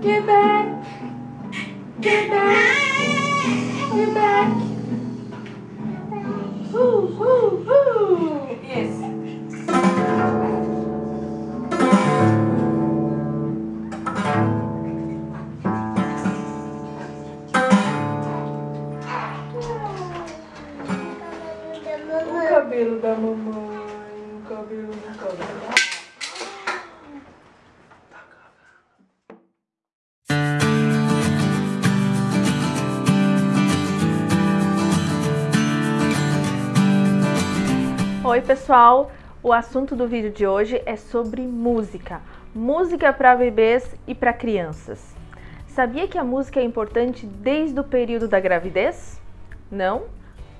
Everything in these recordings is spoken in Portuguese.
Get back. Get back. Get back. Ooh, ooh, ooh. Yes. O cabelo da mamãe, o cabelo do cabelo. Oi pessoal, o assunto do vídeo de hoje é sobre música. Música para bebês e para crianças. Sabia que a música é importante desde o período da gravidez? Não?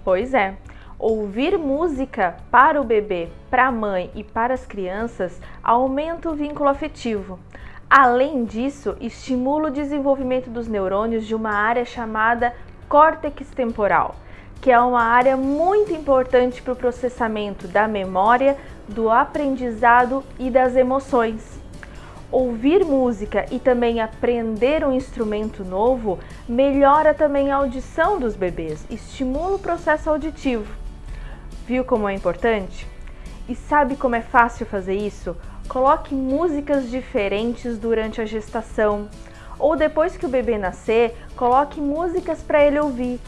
Pois é. Ouvir música para o bebê, para a mãe e para as crianças aumenta o vínculo afetivo. Além disso, estimula o desenvolvimento dos neurônios de uma área chamada córtex temporal que é uma área muito importante para o processamento da memória, do aprendizado e das emoções. Ouvir música e também aprender um instrumento novo melhora também a audição dos bebês, estimula o processo auditivo. Viu como é importante? E sabe como é fácil fazer isso? Coloque músicas diferentes durante a gestação. Ou depois que o bebê nascer, coloque músicas para ele ouvir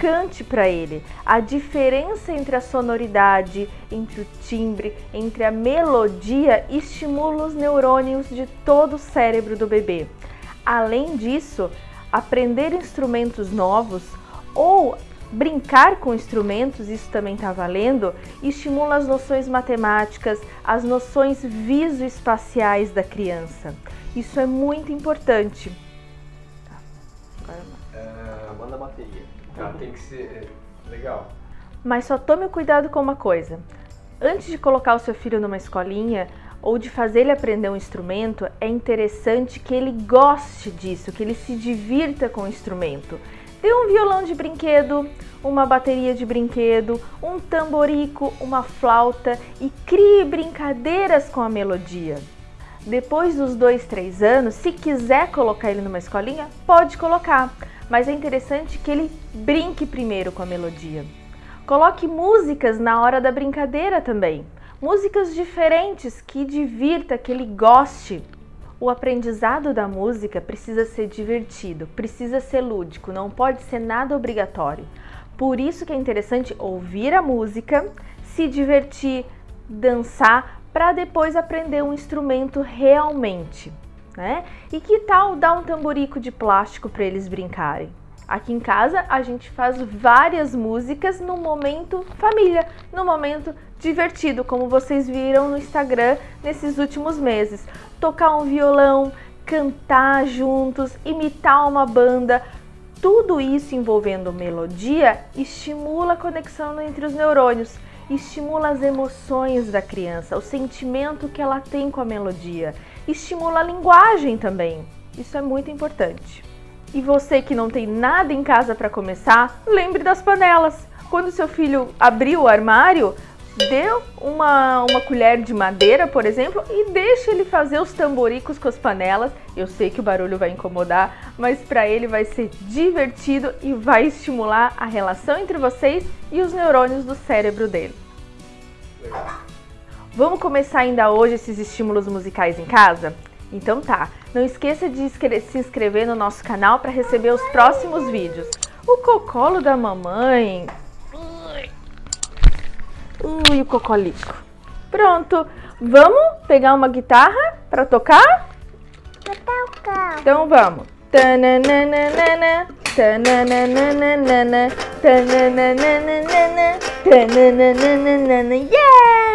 cante para ele. A diferença entre a sonoridade, entre o timbre, entre a melodia estimula os neurônios de todo o cérebro do bebê. Além disso, aprender instrumentos novos ou brincar com instrumentos, isso também está valendo, estimula as noções matemáticas, as noções visoespaciais da criança. Isso é muito importante. Tá, agora bateria. Tá, tem que ser é, legal. Mas só tome cuidado com uma coisa. Antes de colocar o seu filho numa escolinha ou de fazer ele aprender um instrumento, é interessante que ele goste disso, que ele se divirta com o instrumento. Dê um violão de brinquedo, uma bateria de brinquedo, um tamborico, uma flauta e crie brincadeiras com a melodia. Depois dos dois, três anos, se quiser colocar ele numa escolinha, pode colocar, mas é interessante que ele brinque primeiro com a melodia. Coloque músicas na hora da brincadeira também, músicas diferentes que divirta, que ele goste. O aprendizado da música precisa ser divertido, precisa ser lúdico, não pode ser nada obrigatório. Por isso que é interessante ouvir a música, se divertir, dançar, para depois aprender um instrumento realmente. Né? E que tal dar um tamborico de plástico para eles brincarem? Aqui em casa a gente faz várias músicas no momento família, no momento divertido, como vocês viram no Instagram nesses últimos meses. Tocar um violão, cantar juntos, imitar uma banda, tudo isso envolvendo melodia estimula a conexão entre os neurônios, estimula as emoções da criança, o sentimento que ela tem com a melodia, estimula a linguagem também. Isso é muito importante. E você que não tem nada em casa para começar, lembre das panelas. Quando seu filho abrir o armário, dê uma, uma colher de madeira, por exemplo, e deixe ele fazer os tamboricos com as panelas. Eu sei que o barulho vai incomodar, mas para ele vai ser divertido e vai estimular a relação entre vocês e os neurônios do cérebro dele. Vamos começar ainda hoje esses estímulos musicais em casa? Então tá, não esqueça de se inscrever no nosso canal para receber os próximos vídeos. O cocolo da mamãe. Ui, o cocolico. Pronto, vamos pegar uma guitarra para tocar? Então vamos. Tananana, tananana, tananana, tananana, yeah!